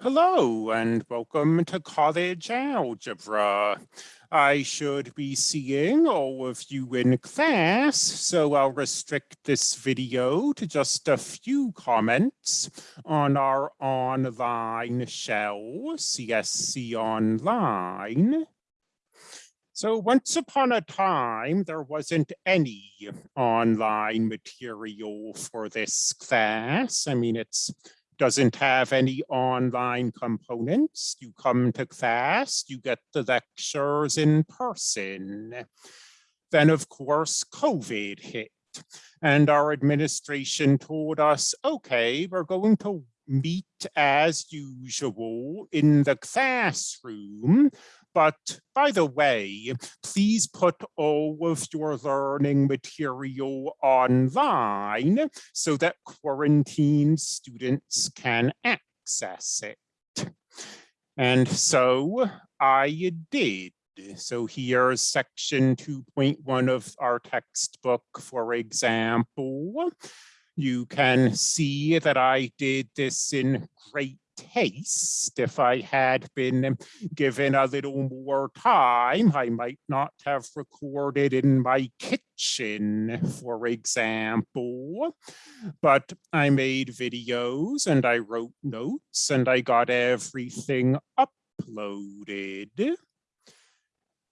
Hello and welcome to College Algebra. I should be seeing all of you in class, so I'll restrict this video to just a few comments on our online shell, CSC Online. So once upon a time, there wasn't any online material for this class. I mean, it's doesn't have any online components. You come to class, you get the lectures in person. Then of course, COVID hit and our administration told us, okay, we're going to meet as usual in the classroom, but by the way, please put all of your learning material online so that quarantine students can access it. And so I did. So here's section 2.1 of our textbook, for example. You can see that I did this in great taste. If I had been given a little more time, I might not have recorded in my kitchen, for example. But I made videos and I wrote notes and I got everything uploaded.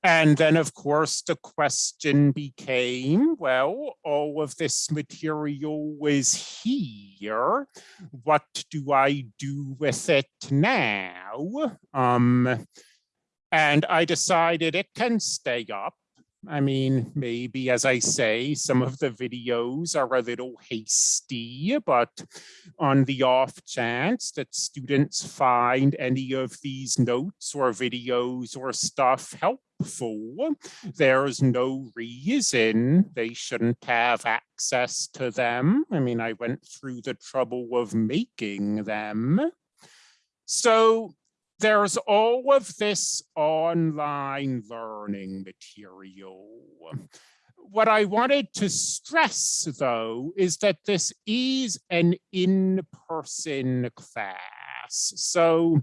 And then, of course, the question became, well, all of this material is here. What do I do with it now? Um, and I decided it can stay up. I mean, maybe, as I say, some of the videos are a little hasty, but on the off chance that students find any of these notes or videos or stuff helpful, there's no reason they shouldn't have access to them. I mean, I went through the trouble of making them. So there's all of this online learning material. What I wanted to stress, though, is that this is an in-person class. So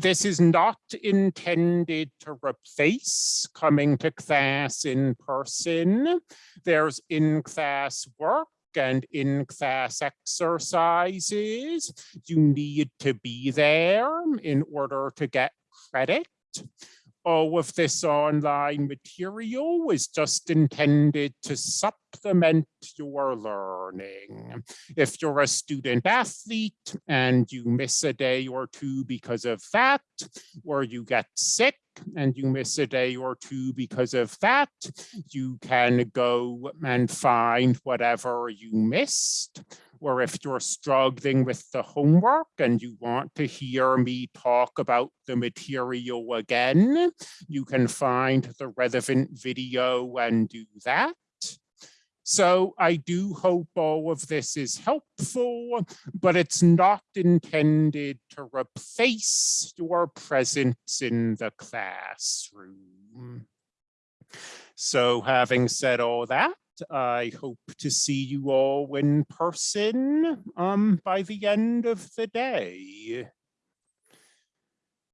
this is not intended to replace coming to class in person. There's in-class work and in-class exercises, you need to be there in order to get credit. All of this online material was just intended to supplement your learning. If you're a student athlete and you miss a day or two because of that, or you get sick, and you miss a day or two because of that, you can go and find whatever you missed. Or if you're struggling with the homework and you want to hear me talk about the material again, you can find the relevant video and do that. So I do hope all of this is helpful, but it's not intended to replace your presence in the classroom. So having said all that, I hope to see you all in person um, by the end of the day.